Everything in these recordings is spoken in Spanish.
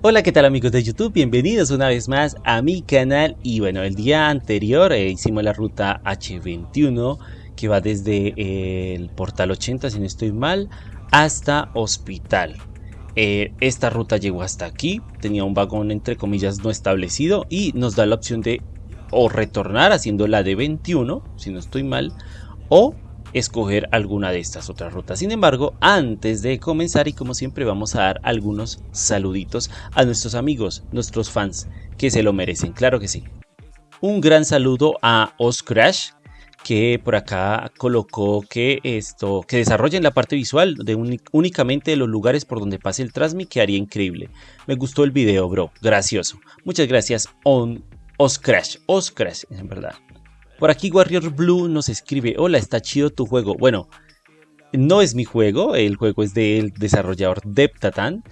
Hola qué tal amigos de YouTube, bienvenidos una vez más a mi canal. Y bueno el día anterior eh, hicimos la ruta H21 que va desde eh, el portal 80 si no estoy mal hasta hospital. Eh, esta ruta llegó hasta aquí, tenía un vagón entre comillas no establecido y nos da la opción de o retornar haciendo la de 21 si no estoy mal o escoger alguna de estas otras rutas. Sin embargo, antes de comenzar y como siempre vamos a dar algunos saluditos a nuestros amigos, nuestros fans, que se lo merecen, claro que sí. Un gran saludo a Oscrash, que por acá colocó que esto, que desarrollen la parte visual de únicamente de los lugares por donde pase el Transmi, que haría increíble. Me gustó el video, bro, gracioso. Muchas gracias, on Oscrash, Oscrash, en verdad. Por aquí Warrior Blue nos escribe, hola, está chido tu juego. Bueno, no es mi juego, el juego es del desarrollador Deptatan.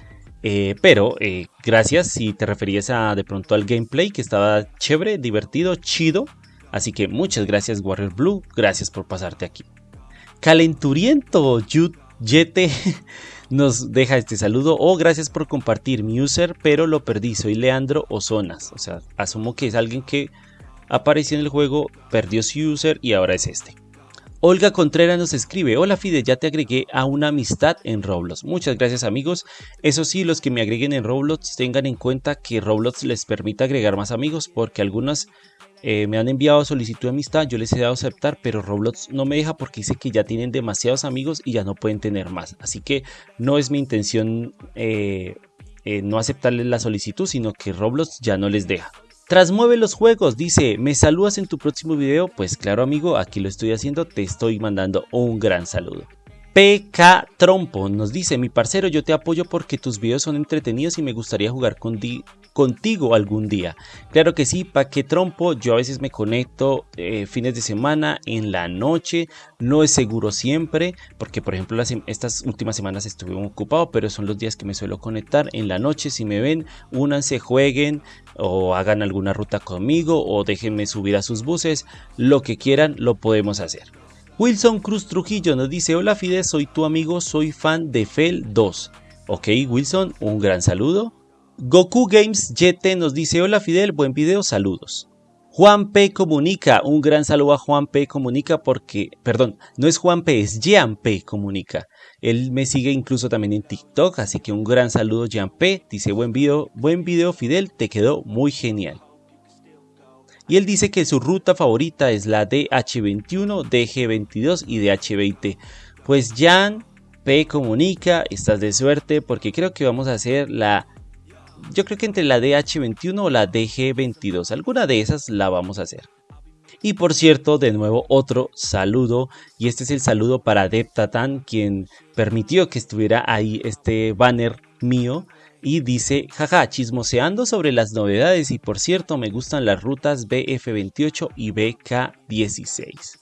Eh, pero eh, gracias si te referías a de pronto al gameplay que estaba chévere, divertido, chido. Así que muchas gracias Warrior Blue, gracias por pasarte aquí. Calenturiento Yete nos deja este saludo. Oh, gracias por compartir mi user, pero lo perdí. Soy Leandro Ozonas. O sea, asumo que es alguien que apareció en el juego, perdió su user y ahora es este. Olga Contreras nos escribe, hola Fide, ya te agregué a una amistad en Roblox. Muchas gracias amigos. Eso sí, los que me agreguen en Roblox tengan en cuenta que Roblox les permite agregar más amigos porque algunas eh, me han enviado solicitud de amistad, yo les he dado aceptar, pero Roblox no me deja porque dice que ya tienen demasiados amigos y ya no pueden tener más. Así que no es mi intención eh, eh, no aceptarles la solicitud, sino que Roblox ya no les deja. Trasmueve los juegos, dice, ¿me saludas en tu próximo video? Pues claro amigo, aquí lo estoy haciendo, te estoy mandando un gran saludo. PK Trompo nos dice, mi parcero, yo te apoyo porque tus videos son entretenidos y me gustaría jugar con, contigo algún día. Claro que sí, pa' que trompo, yo a veces me conecto eh, fines de semana, en la noche, no es seguro siempre, porque por ejemplo estas últimas semanas estuve ocupado, pero son los días que me suelo conectar en la noche, si me ven, únanse, jueguen o hagan alguna ruta conmigo o déjenme subir a sus buses, lo que quieran lo podemos hacer. Wilson Cruz Trujillo nos dice, hola Fide, soy tu amigo, soy fan de Fel 2. Ok Wilson, un gran saludo. Goku Games YT nos dice, hola Fidel, buen video, saludos. Juan P. Comunica, un gran saludo a Juan P. Comunica porque, perdón, no es Juan P, es Jean P. Comunica. Él me sigue incluso también en TikTok, así que un gran saludo Jean P. Dice, buen video, buen video Fidel, te quedó muy genial. Y él dice que su ruta favorita es la DH21, DG22 y DH20. Pues Jean P. Comunica, estás de suerte porque creo que vamos a hacer la yo creo que entre la DH21 o la DG22, alguna de esas la vamos a hacer. Y por cierto, de nuevo otro saludo, y este es el saludo para Deptatan, quien permitió que estuviera ahí este banner mío. Y dice, jaja, chismoseando sobre las novedades y por cierto me gustan las rutas BF28 y BK16.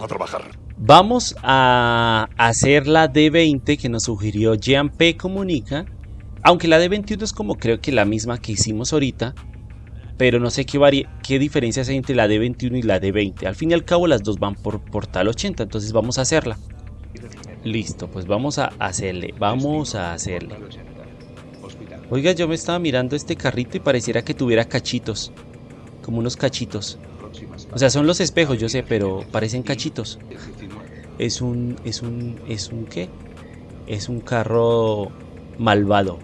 A trabajar. Vamos a hacer la D20 que nos sugirió Jean P. Comunica. Aunque la D21 es como creo que la misma que hicimos ahorita. Pero no sé qué, qué diferencias hay entre la D21 y la D20. Al fin y al cabo las dos van por portal 80. Entonces vamos a hacerla. Listo, pues vamos a hacerle. Vamos a hacerle. Oiga, yo me estaba mirando este carrito y pareciera que tuviera cachitos. Como unos cachitos. O sea, son los espejos, yo sé, pero parecen cachitos. Es un, es un, es un qué? Es un carro malvado.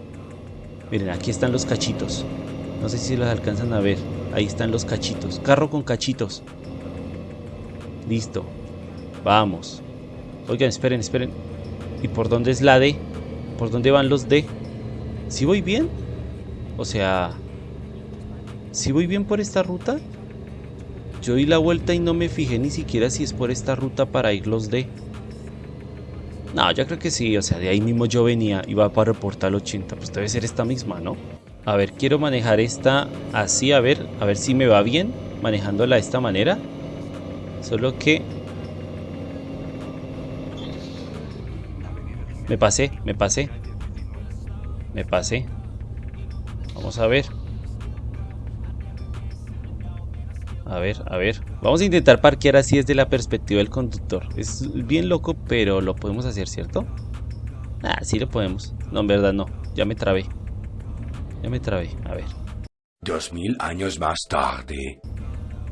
Miren, aquí están los cachitos. No sé si los alcanzan a ver. Ahí están los cachitos. Carro con cachitos. Listo. Vamos. Oigan, esperen, esperen. ¿Y por dónde es la D? ¿Por dónde van los D? ¿Si voy bien? O sea... ¿Si voy bien por esta ruta? Yo di la vuelta y no me fijé ni siquiera si es por esta ruta para ir los de... No, yo creo que sí, o sea, de ahí mismo yo venía, iba para el portal 80, pues debe ser esta misma, ¿no? A ver, quiero manejar esta así, a ver, a ver si me va bien manejándola de esta manera. Solo que... Me pasé, me pasé. Me pasé. Vamos a ver. A ver, a ver. Vamos a intentar parquear así desde la perspectiva del conductor. Es bien loco, pero lo podemos hacer, ¿cierto? Ah, sí lo podemos. No, en verdad no. Ya me trabé. Ya me trabé. A ver. Dos mil años más tarde.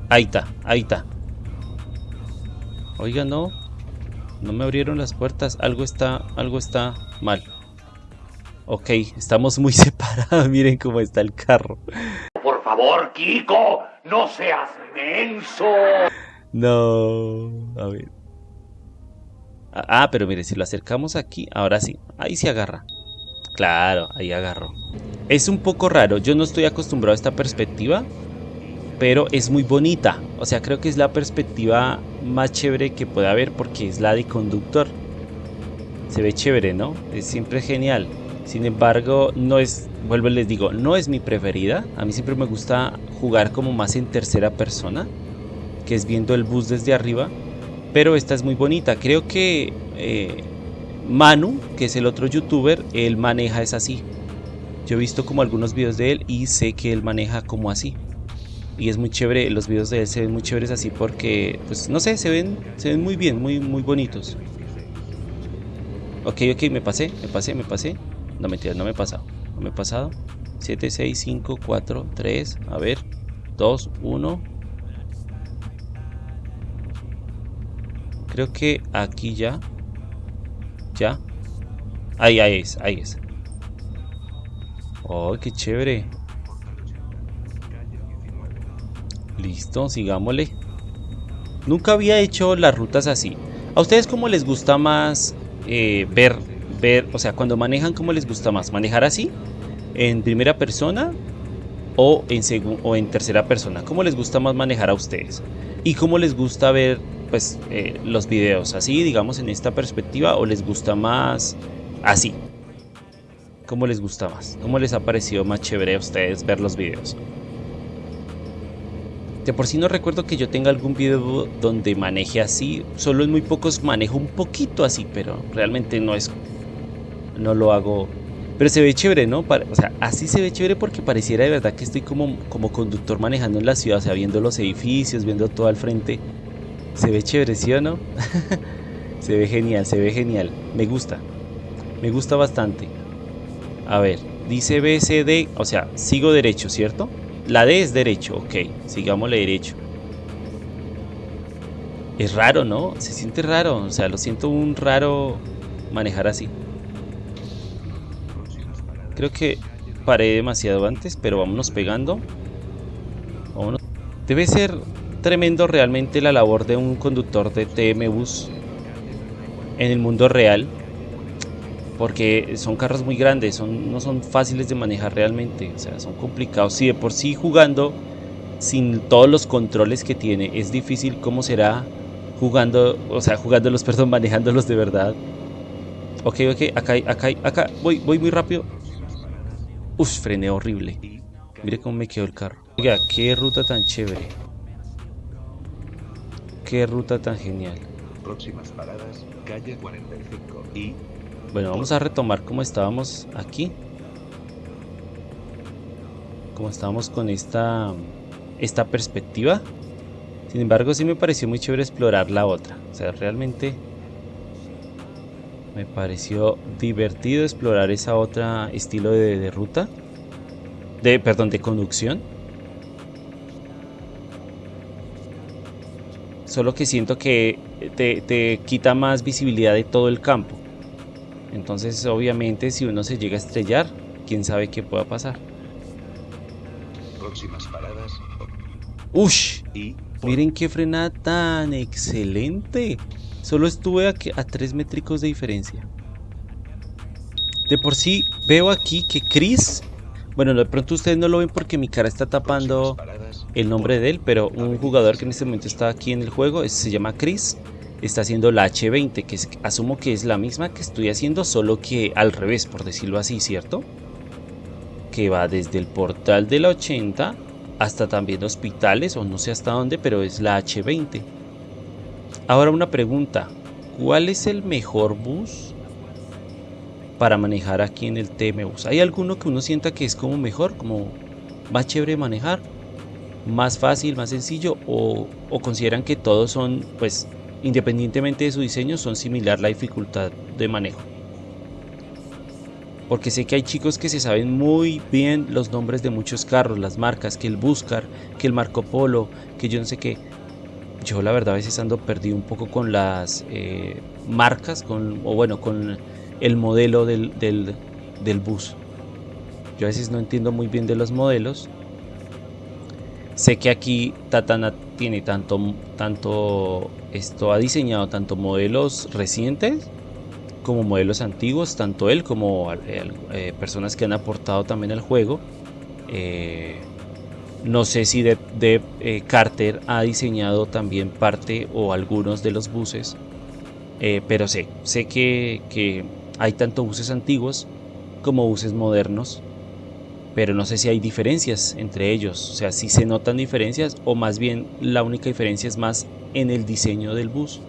Ahí está, ahí está. Oiga, no. No me abrieron las puertas. Algo está, algo está mal. Ok, estamos muy separados. Miren cómo está el carro. Por favor, Kiko, no seas menso. No. A ver. Ah, pero mire, si lo acercamos aquí, ahora sí. Ahí se agarra. Claro, ahí agarró. Es un poco raro. Yo no estoy acostumbrado a esta perspectiva. Pero es muy bonita. O sea, creo que es la perspectiva más chévere que puede haber porque es la de conductor. Se ve chévere, ¿no? Es siempre genial. Sin embargo, no es, vuelvo les digo, no es mi preferida. A mí siempre me gusta jugar como más en tercera persona, que es viendo el bus desde arriba. Pero esta es muy bonita. Creo que eh, Manu, que es el otro youtuber, él maneja es así. Yo he visto como algunos videos de él y sé que él maneja como así. Y es muy chévere, los videos de él se ven muy chéveres así porque, pues no sé, se ven, se ven muy bien, muy, muy bonitos. Ok, ok, me pasé, me pasé, me pasé. No, mentira, no me he pasado. No me he pasado. 7, 6, 5, 4, 3. A ver. 2, 1. Creo que aquí ya. Ya. Ahí, ahí es, ahí es. Oh, qué chévere. Listo, sigámosle. Nunca había hecho las rutas así. ¿A ustedes cómo les gusta más eh, ver ver, o sea, cuando manejan, ¿cómo les gusta más? ¿Manejar así? ¿En primera persona? O en, o en tercera persona. ¿Cómo les gusta más manejar a ustedes? ¿Y cómo les gusta ver pues, eh, los videos? ¿Así, digamos, en esta perspectiva? ¿O les gusta más así? ¿Cómo les gusta más? ¿Cómo les ha parecido más chévere a ustedes ver los videos? De por sí no recuerdo que yo tenga algún video donde maneje así. Solo en muy pocos manejo un poquito así, pero realmente no es no lo hago. Pero se ve chévere, ¿no? o sea, así se ve chévere porque pareciera de verdad que estoy como, como conductor manejando en la ciudad, o sea, viendo los edificios, viendo todo al frente. Se ve chévere, ¿sí o no? se ve genial, se ve genial. Me gusta. Me gusta bastante. A ver, dice BCD, o sea, sigo derecho, ¿cierto? La D es derecho, ok, sigámosle derecho. Es raro, ¿no? Se siente raro, o sea, lo siento un raro manejar así. Creo que paré demasiado antes, pero vámonos pegando. Debe ser tremendo realmente la labor de un conductor de TM Bus en el mundo real. Porque son carros muy grandes, son, no son fáciles de manejar realmente. O sea, son complicados. Si de por sí jugando sin todos los controles que tiene es difícil, ¿cómo será jugando, o sea, jugándolos, perdón, manejándolos de verdad? Ok, ok, acá, acá, acá, voy, voy muy rápido. Uf, frené horrible. Mire cómo me quedó el carro. Oiga, qué ruta tan chévere. Qué ruta tan genial. Próximas paradas, calle 45 y... Bueno, vamos a retomar como estábamos aquí. Como estábamos con esta, esta perspectiva. Sin embargo, sí me pareció muy chévere explorar la otra. O sea, realmente me pareció divertido explorar esa otra estilo de, ruta. De, perdón, de conducción. Solo que siento que te, te quita más visibilidad de todo el campo. Entonces, obviamente, si uno se llega a estrellar, quién sabe qué pueda pasar. Próximas paradas. ¡Ush! Miren qué frenada tan excelente. Solo estuve a, a 3 métricos de diferencia. De por sí veo aquí que Chris... Bueno, de pronto ustedes no lo ven porque mi cara está tapando el nombre de él, pero un jugador que en este momento está aquí en el juego, se llama Chris, está haciendo la H20, que asumo que es la misma que estoy haciendo, solo que al revés, por decirlo así, ¿cierto? Que va desde el portal de la 80 hasta también hospitales, o no sé hasta dónde, pero es la H20. Ahora una pregunta, ¿cuál es el mejor bus para manejar aquí en el TM Bus? ¿Hay alguno que uno sienta que es como mejor, como más chévere manejar? más fácil, más sencillo o, o consideran que todos son, pues, independientemente de su diseño, son similar la dificultad de manejo. Porque sé que hay chicos que se saben muy bien los nombres de muchos carros, las marcas, que el Buscar, que el Marco Polo, que yo no sé qué. Yo la verdad a veces ando perdido un poco con las eh, marcas, con, o bueno, con el modelo del, del, bus. Yo a veces no entiendo muy bien de los modelos. Sé que aquí Tatana tiene tanto, tanto, esto ha diseñado tanto modelos recientes como modelos antiguos, tanto él como eh, eh, personas que han aportado también al juego. Eh, no sé si de, de Carter ha diseñado también parte o algunos de los buses, pero sé, sé que, que hay tanto buses antiguos como buses modernos pero no sé si hay diferencias entre ellos, o sea, si se notan diferencias o más bien la única diferencia es más en el diseño del bus,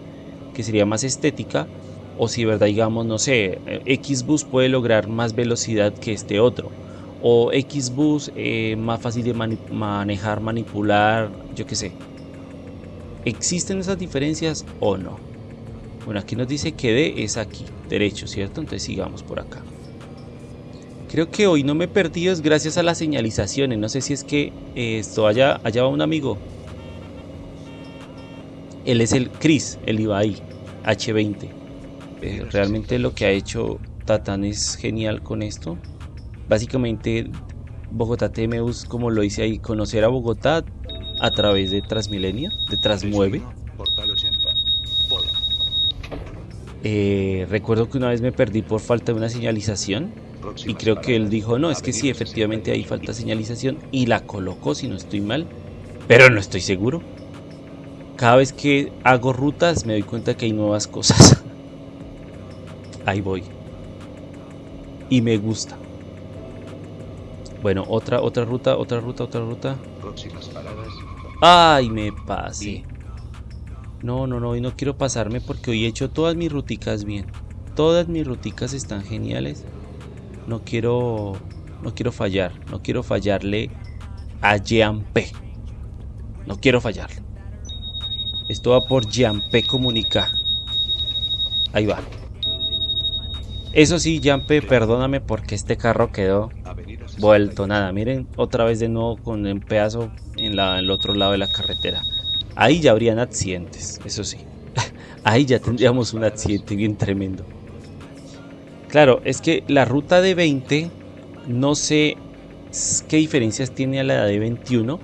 que sería más estética, o si verdad digamos, no sé, X bus puede lograr más velocidad que este otro, o X bus eh, más fácil de manejar, manipular, yo qué sé. ¿Existen esas diferencias o no? Bueno, aquí nos dice que D es aquí, derecho, ¿cierto? Entonces sigamos por acá. Creo que hoy no me he perdido es gracias a las señalizaciones. No sé si es que eh, esto allá, allá va un amigo. Él es el Chris, el Ibai H20. Eh, realmente lo que ha hecho Tatán es genial con esto. Básicamente Bogotá TMUs, como lo hice ahí, conocer a Bogotá a través de Transmilenio, de Transmueve. Eh, recuerdo que una vez me perdí por falta de una señalización y creo que él dijo, no, es que sí, efectivamente hay falta señalización y la colocó si no estoy mal, pero no estoy seguro. Cada vez que hago rutas me doy cuenta que hay nuevas cosas. Ahí voy. Y me gusta. Bueno, otra, otra ruta, otra ruta, otra ruta. Ay, me pasé. No, no, no, hoy no quiero pasarme porque hoy he hecho todas mis ruticas bien. Todas mis ruticas están geniales no quiero no quiero fallar, no quiero fallarle a Jean-P. No quiero fallarle. Esto va por Jean-P Comunica. Ahí va. Eso sí, Jean-P, perdóname porque este carro quedó vuelto nada. Miren, otra vez de nuevo con un pedazo en, la, en el otro lado de la carretera. Ahí ya habrían accidentes, eso sí. Ahí ya tendríamos un accidente bien tremendo. Claro, es que la ruta de 20 no sé qué diferencias tiene a la de 21,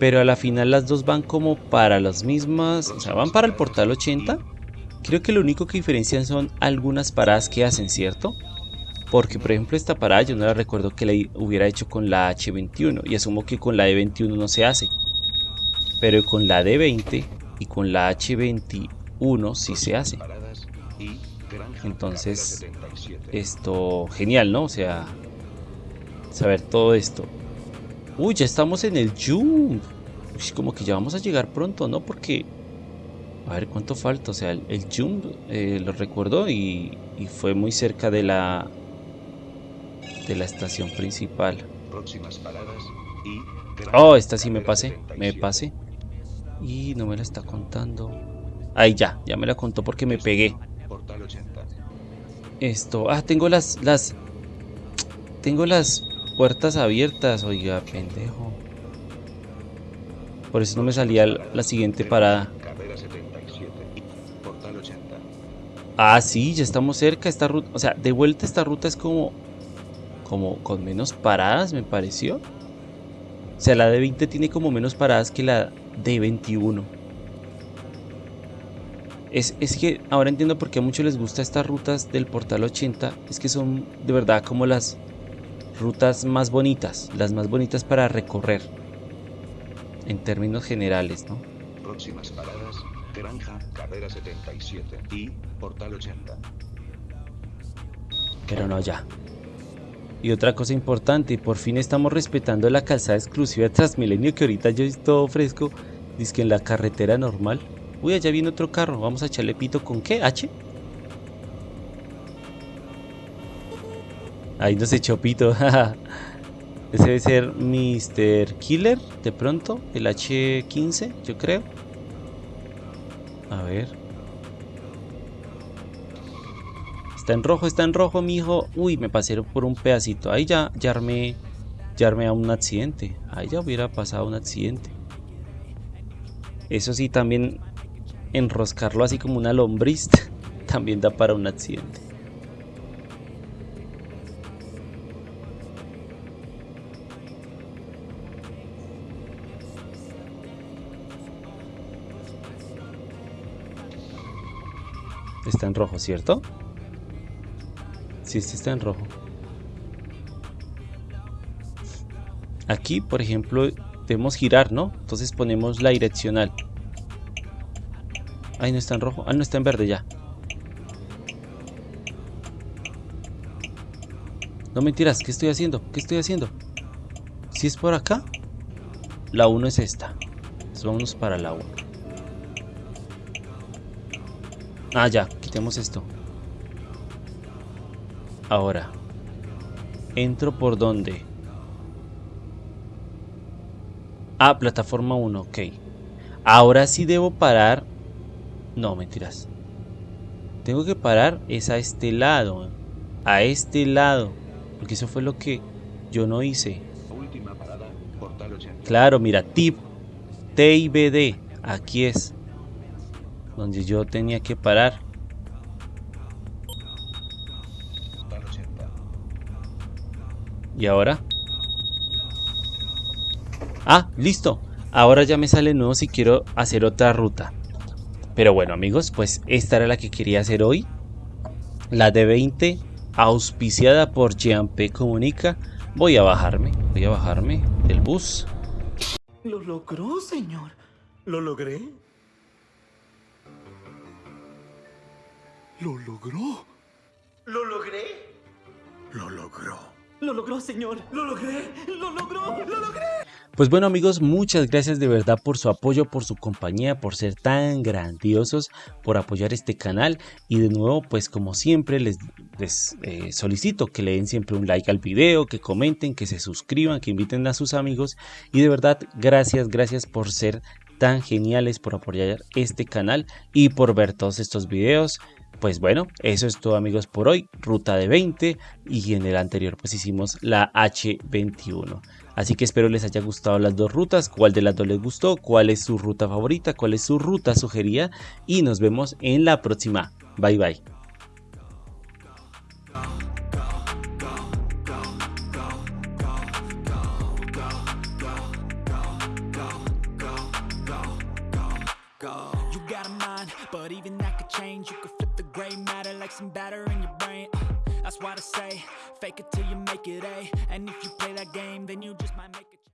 pero a la final las dos van como para las mismas, o sea, van para el portal 80. Creo que lo único que diferencian son algunas paradas que hacen, ¿cierto? Porque por ejemplo esta parada yo no la recuerdo que la hubiera hecho con la H21 y asumo que con la D21 no se hace. Pero con la D20 y con la H21 sí se hace. Entonces, esto, genial, ¿no? O sea, saber todo esto. Uy, ya estamos en el jump. Como que ya vamos a llegar pronto, ¿no? Porque, a ver cuánto falta. O sea, el, jump eh, lo recuerdo y, y, fue muy cerca de la de la estación principal. Oh, esta sí me pasé, me pasé. Y no me la está contando. Ahí ya, ya me la contó porque me pegué. Esto, ah, tengo las, las, tengo las puertas abiertas, oiga, pendejo. Por eso no me salía la siguiente parada. Ah, sí, ya estamos cerca. Esta ruta, o sea, de vuelta esta ruta es como, como con menos paradas, me pareció. O sea, la de 20 tiene como menos paradas que la de 21. Es, que ahora entiendo por qué a muchos les gusta estas rutas del Portal 80. Es que son de verdad como las rutas más bonitas, las más bonitas para recorrer. En términos generales, ¿no? Próximas paradas, Granja, Carrera 77 y Portal 80. Pero no, ya. Y otra cosa importante, por fin estamos respetando la calzada exclusiva de Transmilenio que ahorita yo todo fresco. Dice que en la carretera normal Uy, allá viene otro carro. Vamos a echarle pito con qué? ¿H? Ahí nos echó pito. Ese debe ser Mr. Killer, de pronto, el H15, yo creo. A ver. Está en rojo, está en rojo, mijo. Uy, me pasé por un pedacito. Ahí ya, ya armé, ya a un accidente. Ahí ya hubiera pasado un accidente. Eso sí, también enroscarlo así como una lombriz también da para un accidente. Está en rojo, ¿cierto? Sí, este está en rojo. Aquí, por ejemplo, debemos girar, ¿no? Entonces ponemos la direccional. Ahí no está en rojo. Ah, no está en verde ya. No mentiras, ¿qué estoy haciendo? ¿Qué estoy haciendo? Si es por acá, la 1 es esta. Entonces vámonos para la 1. Ah, ya, quitemos esto. Ahora, entro por dónde? Ah, plataforma 1, ok. Ahora sí debo parar. No, mentiras. Tengo que parar es a este lado. A este lado. Porque eso fue lo que yo no hice. Última parada, Portal 80. Claro, mira, tip TIBD. Aquí es. Donde yo tenía que parar. ¿Y ahora? Ah, listo. Ahora ya me sale nuevo si quiero hacer otra ruta. Pero bueno amigos, pues esta era la que quería hacer hoy. La de 20, auspiciada por P Comunica. Voy a bajarme, voy a bajarme del bus. Lo logró, señor. ¿Lo logré? ¿Lo logró? ¿Lo logré? Lo logró. Lo logró, señor. Lo logré. Lo logró. Lo logré. Pues bueno amigos, muchas gracias de verdad por su apoyo, por su compañía, por ser tan grandiosos, por apoyar este canal y de nuevo pues como siempre les, les eh, solicito que le den siempre un like al video, que comenten, que se suscriban, que inviten a sus amigos y de verdad gracias, gracias por ser tan geniales, por apoyar este canal y por ver todos estos videos. Pues bueno, eso es todo amigos por hoy, ruta de 20 y en el anterior pues hicimos la H21. Así que espero les haya gustado las dos rutas, cuál de las dos les gustó, cuál es su ruta favorita, cuál es su ruta sugerida y nos vemos en la próxima. Bye bye. Some batter in your brain. Uh, that's why I say, fake it till you make it A. And if you play that game, then you just might make it.